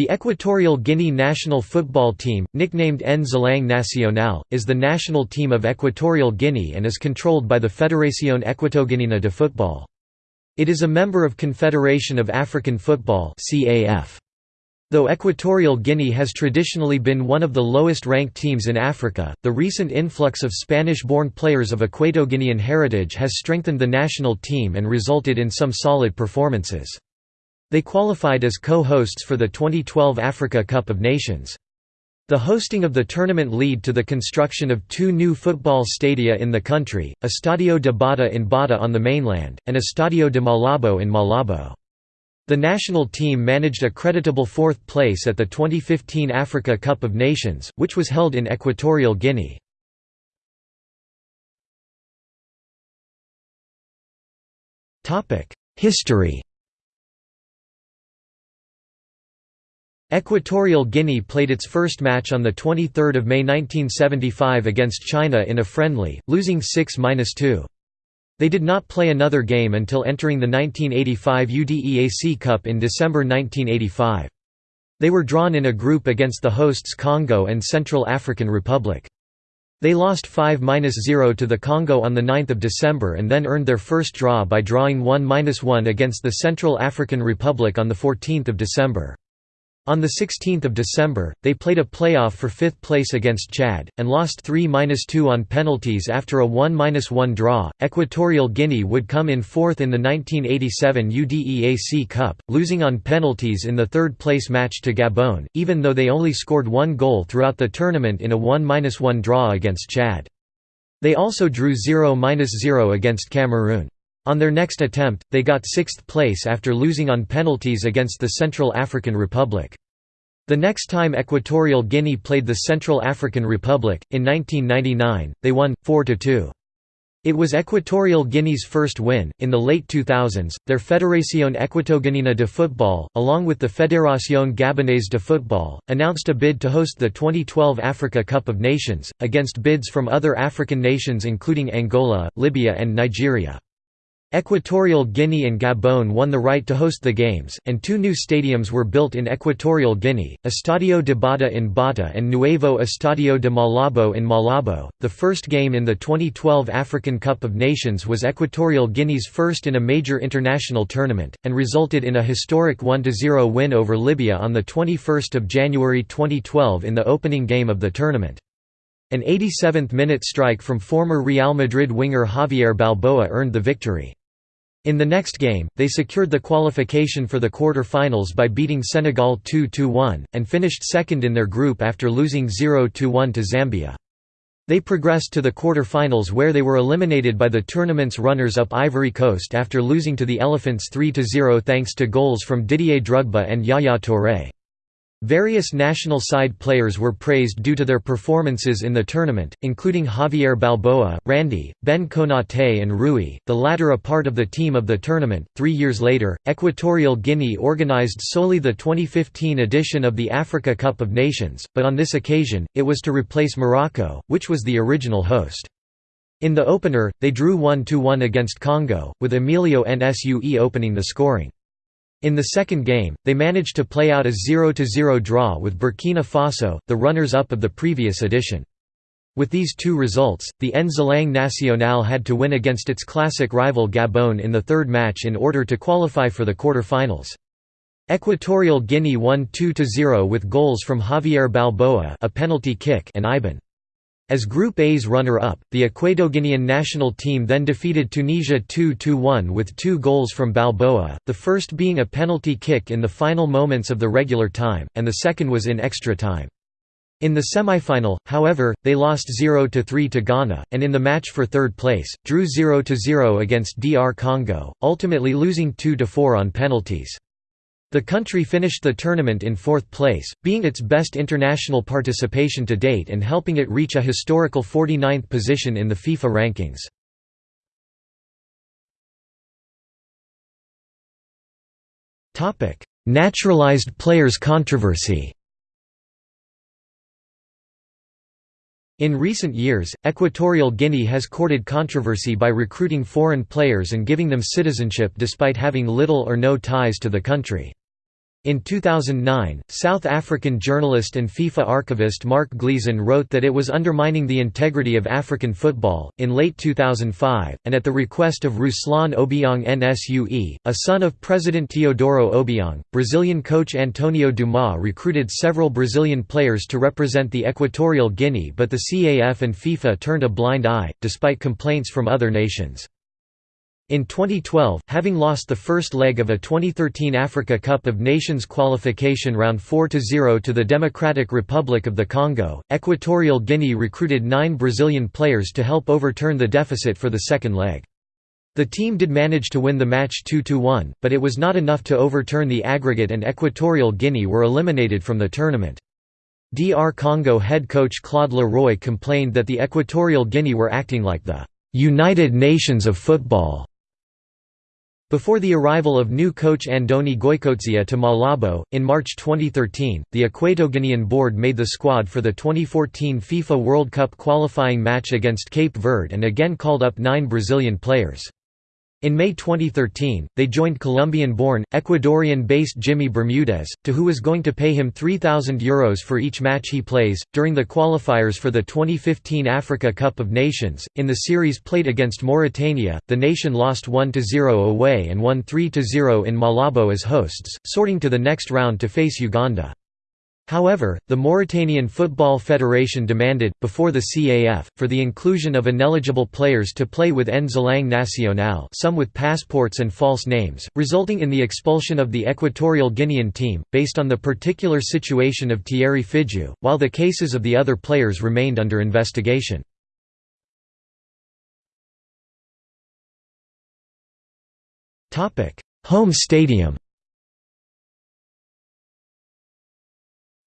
The Equatorial Guinea national football team, nicknamed Nzalang Nacional, is the national team of Equatorial Guinea and is controlled by the Federación Equatoguineana de Football. It is a member of Confederation of African Football Though Equatorial Guinea has traditionally been one of the lowest-ranked teams in Africa, the recent influx of Spanish-born players of Equatoguinean heritage has strengthened the national team and resulted in some solid performances. They qualified as co-hosts for the 2012 Africa Cup of Nations. The hosting of the tournament led to the construction of two new football stadia in the country, Estadio de Bata in Bata on the mainland, and Estadio de Malabo in Malabo. The national team managed a creditable fourth place at the 2015 Africa Cup of Nations, which was held in Equatorial Guinea. History Equatorial Guinea played its first match on 23 May 1975 against China in a friendly, losing 6–2. They did not play another game until entering the 1985 UDEAC Cup in December 1985. They were drawn in a group against the hosts Congo and Central African Republic. They lost 5–0 to the Congo on 9 December and then earned their first draw by drawing 1–1 against the Central African Republic on 14 December. On 16 December, they played a playoff for fifth place against Chad, and lost 3–2 on penalties after a 1–1 draw. Equatorial Guinea would come in fourth in the 1987 UDEAC Cup, losing on penalties in the third place match to Gabon, even though they only scored one goal throughout the tournament in a 1–1 draw against Chad. They also drew 0–0 against Cameroon. On their next attempt, they got sixth place after losing on penalties against the Central African Republic. The next time Equatorial Guinea played the Central African Republic, in 1999, they won, 4–2. It was Equatorial Guinea's first win. In the late 2000s, their Fédération Equatoguinéenne de Football, along with the Fédération Gabonaise de Football, announced a bid to host the 2012 Africa Cup of Nations, against bids from other African nations including Angola, Libya, and Nigeria. Equatorial Guinea and Gabon won the right to host the games, and two new stadiums were built in Equatorial Guinea, Estadio de Bata in Bata and Nuevo Estadio de Malabo in Malabo. The first game in the 2012 African Cup of Nations was Equatorial Guinea's first in a major international tournament, and resulted in a historic 1–0 win over Libya on 21 January 2012 in the opening game of the tournament. An 87th-minute strike from former Real Madrid winger Javier Balboa earned the victory. In the next game, they secured the qualification for the quarter-finals by beating Senegal 2–1, and finished second in their group after losing 0–1 to Zambia. They progressed to the quarter-finals where they were eliminated by the tournament's runners-up Ivory Coast after losing to the Elephants 3–0 thanks to goals from Didier Drogba and Yaya Touré. Various national side players were praised due to their performances in the tournament, including Javier Balboa, Randy, Ben Konate, and Rui, the latter a part of the team of the tournament. Three years later, Equatorial Guinea organized solely the 2015 edition of the Africa Cup of Nations, but on this occasion, it was to replace Morocco, which was the original host. In the opener, they drew 1–1 against Congo, with Emilio Nsue opening the scoring. In the second game, they managed to play out a 0–0 draw with Burkina Faso, the runners-up of the previous edition. With these two results, the Nzalang Nacional had to win against its classic rival Gabon in the third match in order to qualify for the quarter-finals. Equatorial Guinea won 2–0 with goals from Javier Balboa a penalty kick and Iban. As Group A's runner-up, the Equatoguinean national team then defeated Tunisia 2–1 with two goals from Balboa, the first being a penalty kick in the final moments of the regular time, and the second was in extra time. In the semi-final, however, they lost 0–3 to Ghana, and in the match for third place, drew 0–0 against DR Congo, ultimately losing 2–4 on penalties. The country finished the tournament in fourth place, being its best international participation to date and helping it reach a historical 49th position in the FIFA rankings. Naturalized players controversy In recent years, Equatorial Guinea has courted controversy by recruiting foreign players and giving them citizenship despite having little or no ties to the country. In 2009, South African journalist and FIFA archivist Mark Gleeson wrote that it was undermining the integrity of African football. In late 2005, and at the request of Ruslan Obiang Nsue, a son of President Teodoro Obiang, Brazilian coach Antonio Dumas recruited several Brazilian players to represent the Equatorial Guinea, but the CAF and FIFA turned a blind eye, despite complaints from other nations. In 2012, having lost the first leg of a 2013 Africa Cup of Nations qualification round 4–0 to the Democratic Republic of the Congo, Equatorial Guinea recruited nine Brazilian players to help overturn the deficit for the second leg. The team did manage to win the match 2–1, but it was not enough to overturn the aggregate and Equatorial Guinea were eliminated from the tournament. DR Congo head coach Claude Le Roy complained that the Equatorial Guinea were acting like the «United Nations of football» Before the arrival of new coach Andoni Goicoechea to Malabo, in March 2013, the Equatoguinean board made the squad for the 2014 FIFA World Cup qualifying match against Cape Verde and again called up nine Brazilian players. In May 2013, they joined Colombian-born, Ecuadorian-based Jimmy Bermudez, to who is going to pay him €3,000 Euros for each match he plays. During the qualifiers for the 2015 Africa Cup of Nations, in the series played against Mauritania, the nation lost 1–0 away and won 3–0 in Malabo as hosts, sorting to the next round to face Uganda. However, the Mauritanian Football Federation demanded, before the CAF, for the inclusion of ineligible players to play with Nzalang Nacional some with passports and false names, resulting in the expulsion of the Equatorial Guinean team, based on the particular situation of Thierry Fidjeu, while the cases of the other players remained under investigation. Home stadium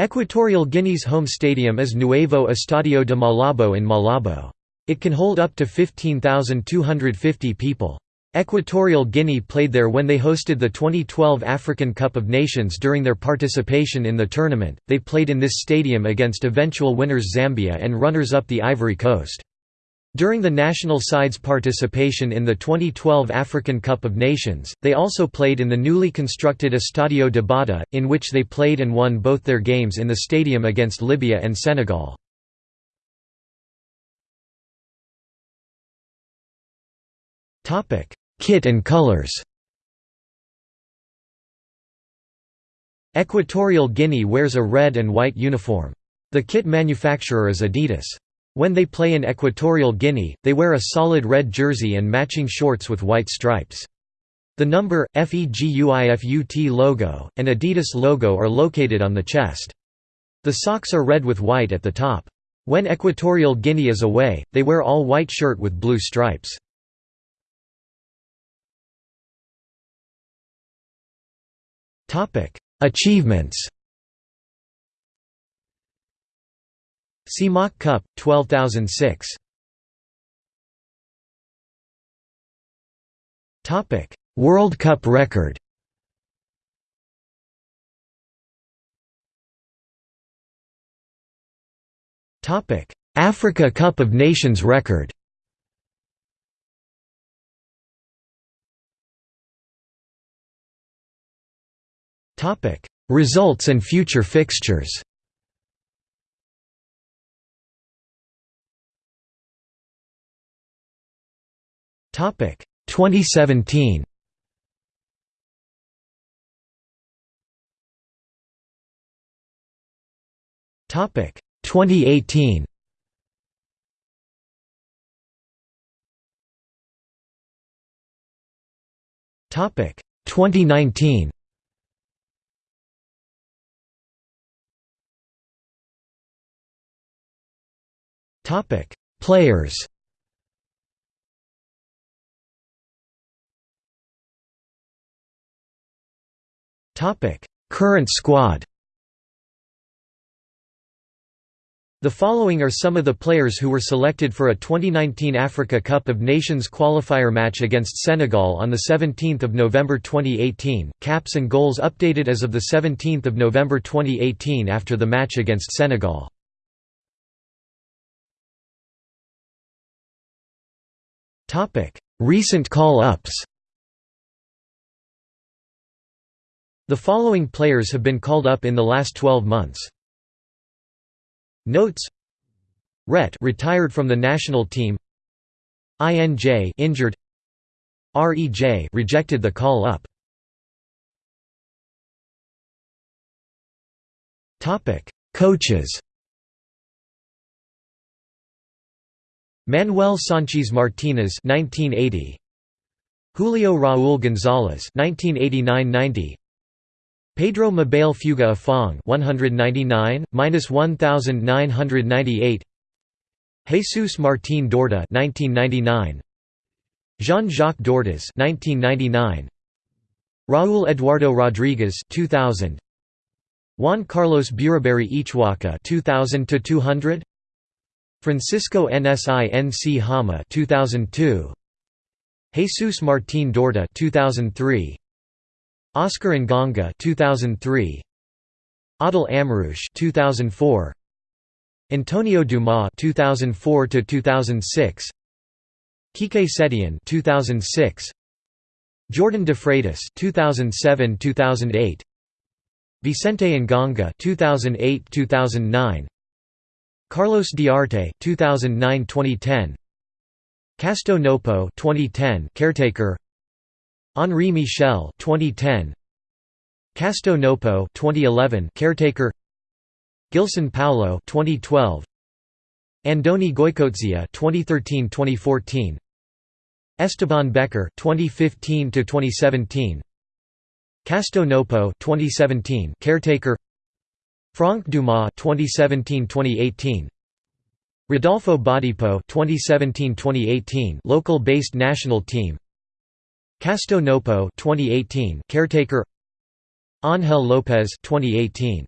Equatorial Guinea's home stadium is Nuevo Estadio de Malabo in Malabo. It can hold up to 15,250 people. Equatorial Guinea played there when they hosted the 2012 African Cup of Nations during their participation in the tournament. They played in this stadium against eventual winners Zambia and runners up the Ivory Coast. During the national side's participation in the 2012 African Cup of Nations, they also played in the newly constructed Estadio de Bata, in which they played and won both their games in the stadium against Libya and Senegal. Kit and colors Equatorial Guinea wears a red and white uniform. The kit manufacturer is Adidas. When they play in Equatorial Guinea, they wear a solid red jersey and matching shorts with white stripes. The number, FEGUIFUT logo, and Adidas logo are located on the chest. The socks are red with white at the top. When Equatorial Guinea is away, they wear all white shirt with blue stripes. Achievements CEMAC Cup, 12006 World Cup record. Topic. Africa Cup of Nations record. Topic. Results and future fixtures 2017. Topic 2018. Topic 2019. Topic Players Current squad The following are some of the players who were selected for a 2019 Africa Cup of Nations qualifier match against Senegal on the 17th of November 2018, caps and goals updated as of the 17th of November 2018 after the match against Senegal. Recent call-ups The following players have been called up in the last 12 months. Notes. Ret retired from the national team. INJ injured. REJ rejected the call up. Topic. Coaches. Manuel Sanchez Martinez 1980 Julio Raúl González 1989-90 Pedro Mabel Fuga Afong 199 1998 Jesus Martín Dorda 1999 Jean-Jacques Dortas 1999 Raúl Eduardo Rodriguez 2000 Juan Carlos Buraberi Ichwaka 2000 to 200 Francisco Nsinc Hama 2002 Jesus Martín Dorda 2003 Óscar Engonga 2003 Adel Amrouche 2004 Antonio Dumas 2004 to 2006 Quique Setién 2006 Jordan De Freitas 2007-2008 Vicente Engonga 2008-2009 Carlos Diarte 2009-2010 Casto Nopo 2010 caretaker Henri Michel 2010 Casto Nopo 2011 caretaker. Gilson Paulo 2012 Andoni Goikoetxea 2013-2014 Esteban Becker 2015 to 2017 Casto Nopo 2017 caretaker. Franck Dumas 2017-2018 Rodolfo Bodipo 2017-2018 local based national team Casto Nopo 2018 caretaker. Ángel López 2018